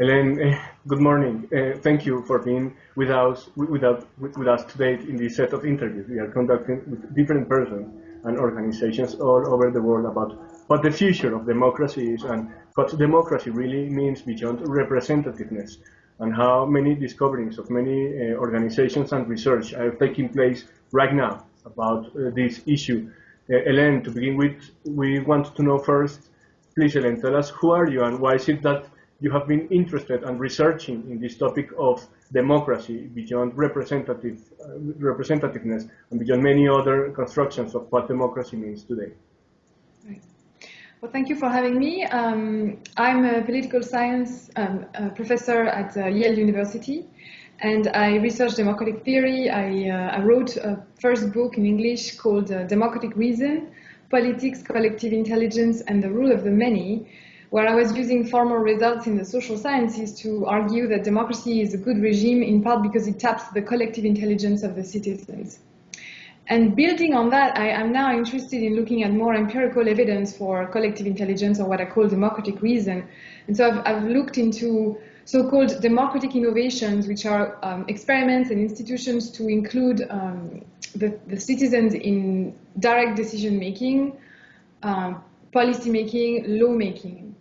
Hélène, uh, good morning. Uh, thank you for being with us, with, us, with us today in this set of interviews we are conducting with different persons and organizations all over the world about what the future of democracy is and what democracy really means beyond representativeness and how many discoveries of many uh, organizations and research are taking place right now about uh, this issue. Hélène, to begin with, we want to know first, please Hélène, tell us who are you and why is it that you have been interested and researching in this topic of democracy beyond representative, uh, representativeness and beyond many other constructions of what democracy means today. Well, thank you for having me. Um, I'm a political science um, a professor at uh, Yale University, and I research democratic theory. I, uh, I wrote a first book in English called uh, Democratic Reason, Politics, Collective Intelligence, and the Rule of the Many, where I was using formal results in the social sciences to argue that democracy is a good regime in part because it taps the collective intelligence of the citizens. And building on that, I am now interested in looking at more empirical evidence for collective intelligence or what I call democratic reason. And so I've, I've looked into so-called democratic innovations, which are um, experiments and institutions to include um, the, the, citizens in direct decision making, um, policy making, law making.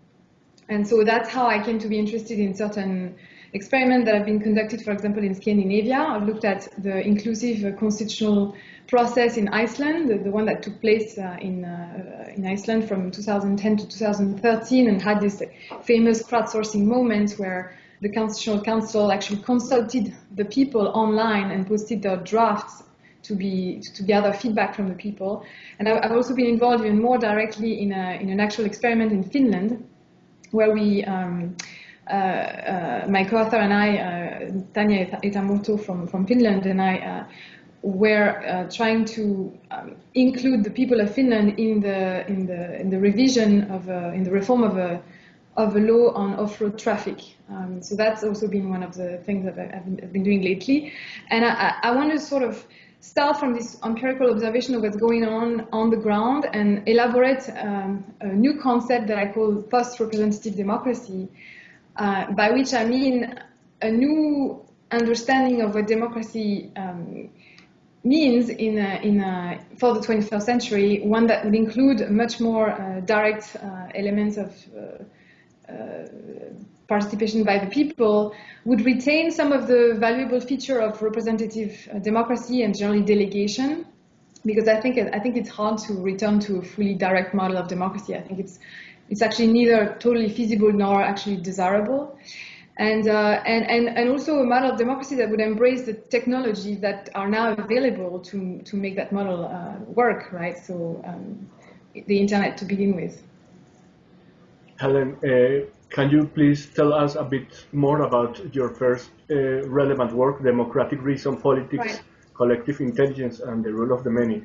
And so that's how I came to be interested in certain experiments that have been conducted, for example, in Scandinavia. I've looked at the inclusive constitutional process in Iceland, the, the one that took place uh, in, uh, in Iceland from 2010 to 2013 and had this famous crowdsourcing moment where the Constitutional Council actually consulted the people online and posted their drafts to be to gather feedback from the people. And I've also been involved even more directly in, a, in an actual experiment in Finland where we, um, uh, uh, my co-author and I, uh, Tanja Aitamurto from, from Finland, and I were trying to um, include the people of Finland in the in the in the revision of in the reform of a of a law on off-road traffic. Um, so that's also been one of the things that I've been doing lately. And I, I want to sort of start from this empirical observation of what's going on on the ground and elaborate um, a new concept that I call post-representative democracy, uh, by which I mean a new understanding of what democracy um, means in, a, in a, for the 21st century, one that would include much more uh, direct uh, elements of uh, participation by the people would retain some of the valuable feature of representative uh, democracy and generally delegation because I think I think it's hard to return to a fully direct model of democracy. I think it's it's actually neither totally feasible nor actually desirable. And, uh, and, and, and also a model of democracy that would embrace the technologies that are now available to, to make that model uh, work, right? So um, the internet to begin with. Hélène, uh, can you please tell us a bit more about your first uh, relevant work, Democratic Reason, Politics, right. Collective Intelligence, and the Rule of the Many?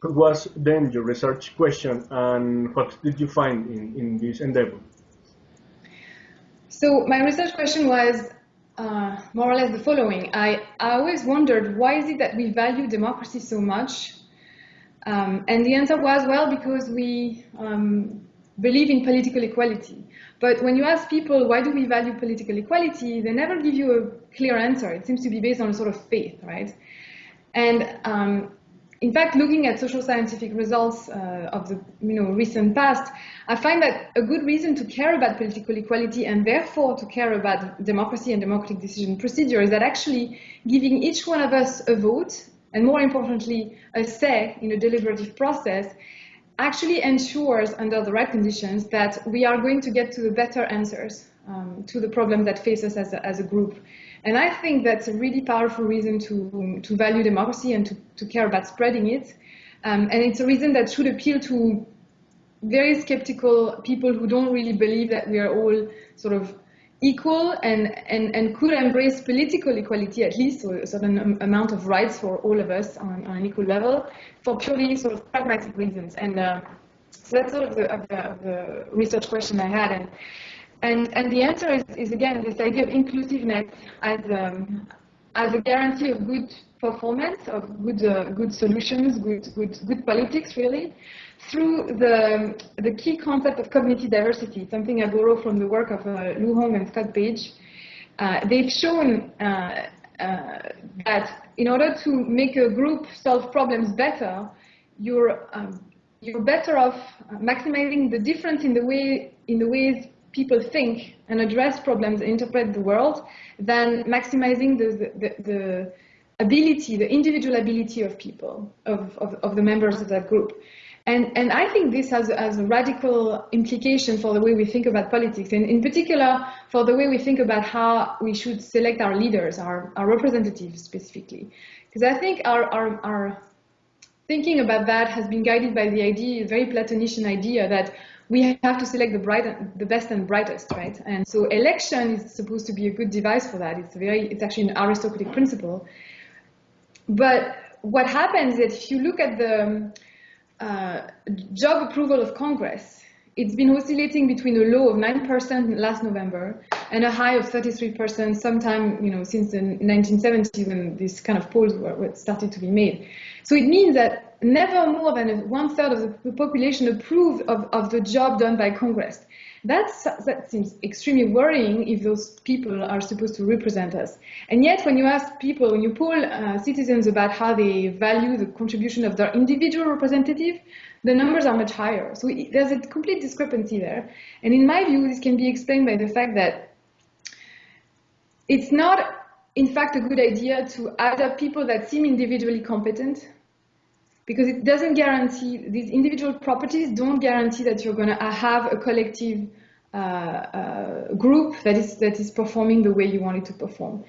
What was then your research question, and what did you find in, in this endeavor? So my research question was uh, more or less the following. I, I always wondered, why is it that we value democracy so much? Um, and the answer was, well, because we um, believe in political equality. But when you ask people, why do we value political equality, they never give you a clear answer. It seems to be based on a sort of faith, right? And um, in fact, looking at social scientific results uh, of the you know, recent past, I find that a good reason to care about political equality and therefore to care about democracy and democratic decision procedure is that actually giving each one of us a vote and more importantly, a say in a deliberative process actually ensures under the right conditions that we are going to get to the better answers um, to the problems that face us as a, as a group. And I think that's a really powerful reason to, to value democracy and to, to care about spreading it. Um, and it's a reason that should appeal to very skeptical people who don't really believe that we are all sort of equal and, and, and could embrace political equality at least, or a certain amount of rights for all of us on, on an equal level, for purely sort of pragmatic reasons. And uh, so that's sort of the, of the, of the, research question I had. And, and, and the answer is, is again, this idea of inclusiveness as, um, as a guarantee of good performance of good, uh, good solutions, good, good, good politics, really, through the, the key concept of cognitive diversity, something I borrow from the work of uh, Lu Hong and Scott Page. Uh, they've shown uh, uh, that in order to make a group solve problems better, you're, um, you're better off maximizing the difference in the, way, in the ways people think and address problems interpret the world than maximizing the, the, the ability, the individual ability of people, of, of, of the members of that group. And, and I think this has, has a radical implication for the way we think about politics, and in particular for the way we think about how we should select our leaders, our, our representatives specifically. Because I think our, our, our thinking about that has been guided by the idea, a very Platonician idea that we have to select the bright, the best and brightest, right? And so election is supposed to be a good device for that. It's very, it's actually an aristocratic principle. But what happens is if you look at the uh, job approval of Congress, it's been oscillating between a low of 9% last November and a high of 33% sometime, you know, since the 1970s when these kind of polls were, were started to be made. So it means that never more than one third of the population approved of, of the job done by Congress. That's, that seems extremely worrying if those people are supposed to represent us. And yet, when you ask people, when you poll uh, citizens about how they value the contribution of their individual representative, the numbers are much higher. So there's a complete discrepancy there. And in my view, this can be explained by the fact that it's not, in fact, a good idea to add up people that seem individually competent because it doesn't guarantee, these individual properties don't guarantee that you're going to have a collective uh, uh, group that is, that is performing the way you want it to perform.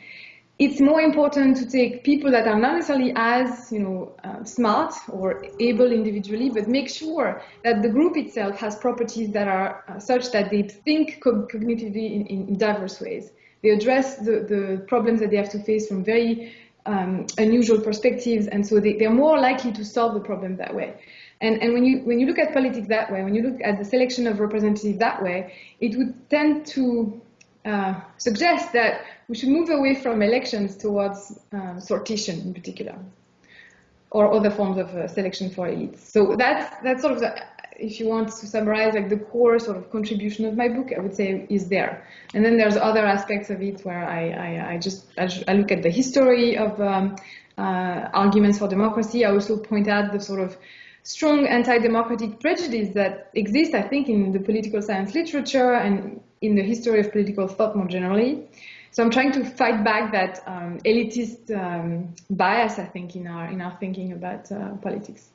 It's more important to take people that are not necessarily as you know, uh, smart or able individually, but make sure that the group itself has properties that are uh, such that they think co cognitively in, in, diverse ways. They address the, the problems that they have to face from very um, unusual perspectives, and so they, they're more likely to solve the problem that way. And, and when you when you look at politics that way, when you look at the selection of representatives that way, it would tend to uh, suggest that we should move away from elections towards uh, sortition in particular, or other forms of uh, selection for elites. So that's that's sort of the if you want to summarize like the core sort of contribution of my book, I would say is there. And then there's other aspects of it where I, I, I just I, look at the history of um, uh, arguments for democracy. I also point out the sort of strong anti-democratic prejudice that exists, I think, in the political science literature and in the history of political thought more generally. So I'm trying to fight back that um, elitist um, bias, I think, in our in our thinking about uh, politics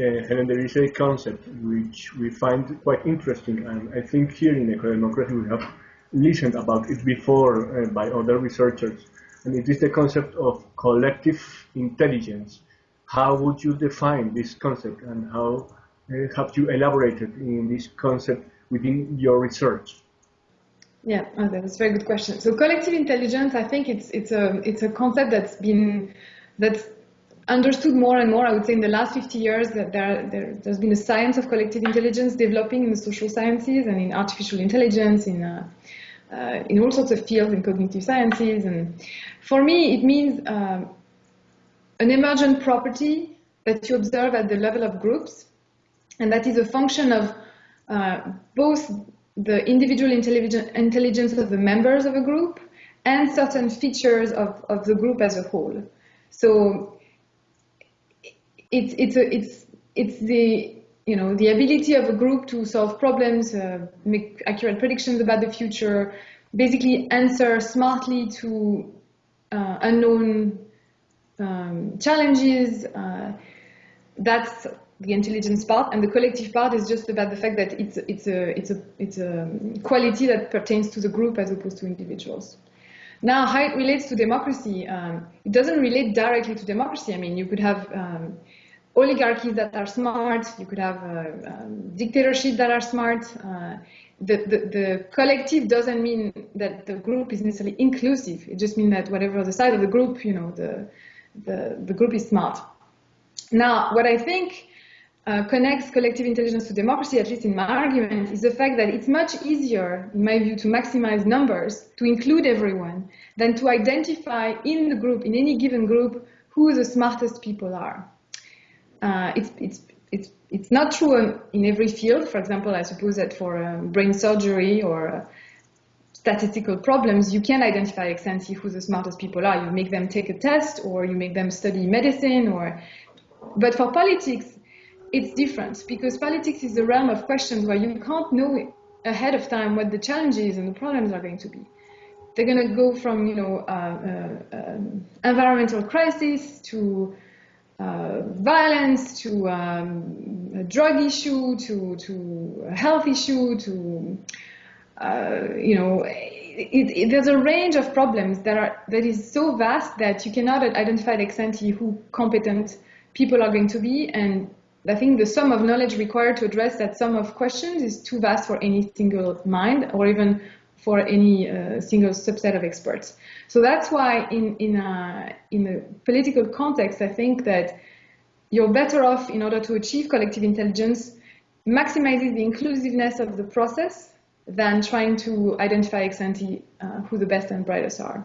Helen, there is a concept which we find quite interesting, and I think here in Eco-Democracy we have listened about it before uh, by other researchers, and it is the concept of collective intelligence. How would you define this concept, and how uh, have you elaborated in this concept within your research? Yeah, oh, that's a very good question. So collective intelligence, I think it's it's a it's a concept that's been that's understood more and more, I would say, in the last 50 years that there, there, has been a science of collective intelligence developing in the social sciences and in artificial intelligence, in, uh, uh, in all sorts of fields, in cognitive sciences. And for me, it means uh, an emergent property that you observe at the level of groups, and that is a function of uh, both the individual intelligence of the members of a group and certain features of, of the group as a whole. So it's it's a, it's it's the you know the ability of a group to solve problems, uh, make accurate predictions about the future, basically answer smartly to uh, unknown um, challenges. Uh, that's the intelligence part, and the collective part is just about the fact that it's it's a it's a it's a quality that pertains to the group as opposed to individuals. Now, how it relates to democracy, um, it doesn't relate directly to democracy. I mean, you could have um, oligarchies that are smart, you could have uh, um, dictatorships that are smart. Uh, the, the, the, collective doesn't mean that the group is necessarily inclusive. It just means that whatever the side of the group, you know, the, the, the group is smart. Now, what I think uh, connects collective intelligence to democracy, at least in my argument, is the fact that it's much easier, in my view, to maximize numbers, to include everyone, than to identify in the group, in any given group, who the smartest people are. Uh, it's, it's, it's, it's not true in every field. For example, I suppose that for um, brain surgery or uh, statistical problems, you can identify ex ante who the smartest people are. You make them take a test or you make them study medicine or, but for politics, it's different because politics is the realm of questions where you can't know ahead of time what the challenges and the problems are going to be. They're going to go from, you know, uh, uh, um, environmental crisis to uh, violence to um, a drug issue to to a health issue to uh, you know, it, it, there's a range of problems that are that is so vast that you cannot identify ex ante who competent people are going to be, and I think the sum of knowledge required to address that sum of questions is too vast for any single mind or even for any uh, single subset of experts. So that's why in in a in a political context, I think that you're better off in order to achieve collective intelligence maximizes the inclusiveness of the process than trying to identify ex ante uh, who the best and brightest are.